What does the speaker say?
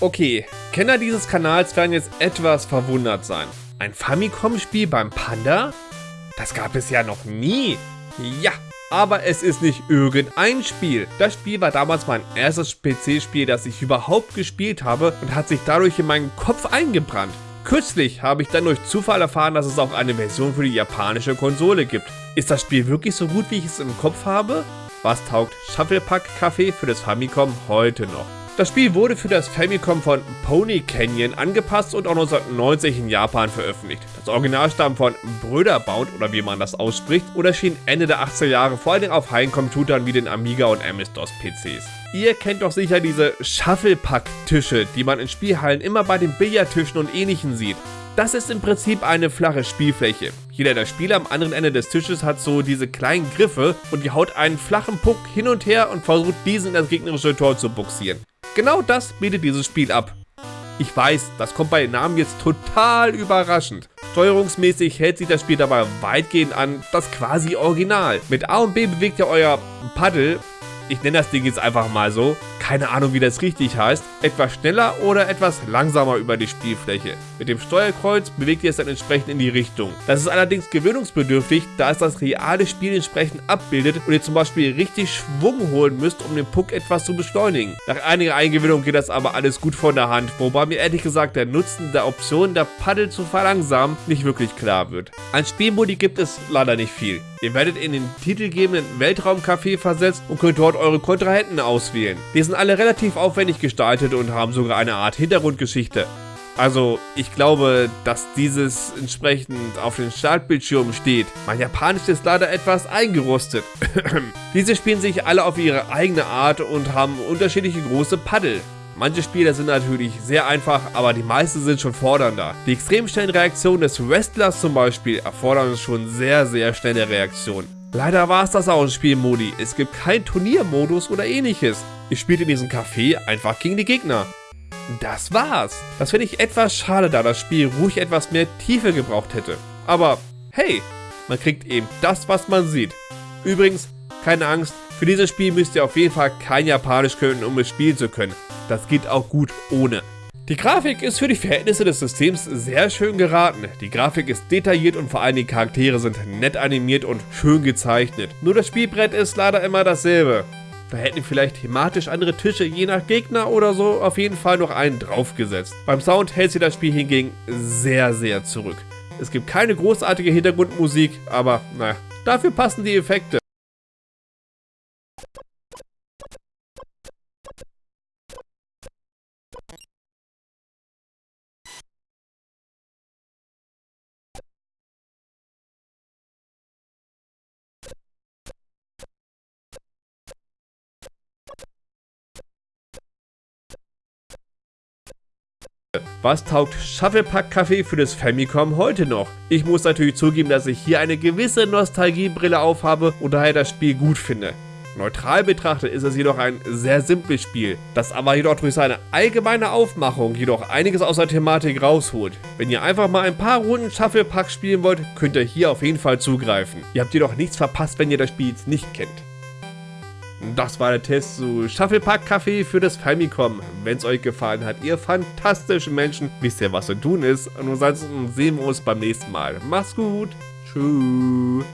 Okay, Kenner dieses Kanals werden jetzt etwas verwundert sein. Ein Famicom-Spiel beim Panda? Das gab es ja noch nie. Ja, aber es ist nicht irgendein Spiel. Das Spiel war damals mein erstes PC-Spiel, das ich überhaupt gespielt habe und hat sich dadurch in meinen Kopf eingebrannt. Kürzlich habe ich dann durch Zufall erfahren, dass es auch eine Version für die japanische Konsole gibt. Ist das Spiel wirklich so gut, wie ich es im Kopf habe? Was taugt Shufflepack Café für das Famicom heute noch? Das Spiel wurde für das Famicom von Pony Canyon angepasst und auch 1990 in Japan veröffentlicht. Das Original stammt von Bröderbound oder wie man das ausspricht und erschien Ende der 80er Jahre vor allem auf Heimcomputern wie den Amiga und MS-DOS PCs. Ihr kennt doch sicher diese Shufflepack-Tische, die man in Spielhallen immer bei den Billardtischen und ähnlichen sieht. Das ist im Prinzip eine flache Spielfläche. Jeder der Spieler am anderen Ende des Tisches hat so diese kleinen Griffe und die haut einen flachen Puck hin und her und versucht diesen in das gegnerische Tor zu buxieren. Genau das bietet dieses Spiel ab. Ich weiß, das kommt bei den Namen jetzt total überraschend. Steuerungsmäßig hält sich das Spiel dabei weitgehend an das quasi Original. Mit A und B bewegt ihr euer Paddel ich nenne das Ding jetzt einfach mal so, keine Ahnung wie das richtig heißt, etwas schneller oder etwas langsamer über die Spielfläche. Mit dem Steuerkreuz bewegt ihr es dann entsprechend in die Richtung. Das ist allerdings gewöhnungsbedürftig, da es das reale Spiel entsprechend abbildet und ihr zum Beispiel richtig Schwung holen müsst, um den Puck etwas zu beschleunigen. Nach einiger Eingewöhnung geht das aber alles gut von der Hand, wobei mir ehrlich gesagt der Nutzen der Option, der Paddel zu verlangsamen, nicht wirklich klar wird. An Spielmodi gibt es leider nicht viel. Ihr werdet in den titelgebenden Weltraumcafé versetzt und könnt dort eure Kontrahenten auswählen. Die sind alle relativ aufwendig gestaltet und haben sogar eine Art Hintergrundgeschichte. Also, ich glaube, dass dieses entsprechend auf den Startbildschirm steht. Mein Japanisch ist leider etwas eingerostet. Diese spielen sich alle auf ihre eigene Art und haben unterschiedliche große Paddel. Manche Spiele sind natürlich sehr einfach, aber die meisten sind schon fordernder. Die extrem schnellen Reaktionen des Wrestlers zum Beispiel erfordern schon sehr, sehr schnelle Reaktionen. Leider war es das auch in Spielmodi. Es gibt keinen Turniermodus oder ähnliches. Ihr spielt in diesem Café einfach gegen die Gegner. Das war's. Das finde ich etwas schade, da das Spiel ruhig etwas mehr Tiefe gebraucht hätte. Aber hey, man kriegt eben das, was man sieht. Übrigens, keine Angst, für dieses Spiel müsst ihr auf jeden Fall kein Japanisch können, um es spielen zu können. Das geht auch gut ohne. Die Grafik ist für die Verhältnisse des Systems sehr schön geraten. Die Grafik ist detailliert und vor allem die Charaktere sind nett animiert und schön gezeichnet. Nur das Spielbrett ist leider immer dasselbe. Da hätten vielleicht thematisch andere Tische je nach Gegner oder so auf jeden Fall noch einen draufgesetzt. Beim Sound hält sich das Spiel hingegen sehr, sehr zurück. Es gibt keine großartige Hintergrundmusik, aber naja, dafür passen die Effekte. Was taugt Shufflepack Café für das Famicom heute noch? Ich muss natürlich zugeben, dass ich hier eine gewisse Nostalgiebrille aufhabe und daher das Spiel gut finde. Neutral betrachtet ist es jedoch ein sehr simples Spiel, das aber jedoch durch seine allgemeine Aufmachung jedoch einiges aus der Thematik rausholt. Wenn ihr einfach mal ein paar Runden Shufflepack spielen wollt, könnt ihr hier auf jeden Fall zugreifen. Ihr habt jedoch nichts verpasst, wenn ihr das Spiel jetzt nicht kennt. Das war der Test zu Shufflepack Café für das Famicom. Wenn es euch gefallen hat, ihr fantastischen Menschen, wisst ihr, was zu tun ist. Und ansonsten sehen wir uns beim nächsten Mal. Macht's gut. Tschüss.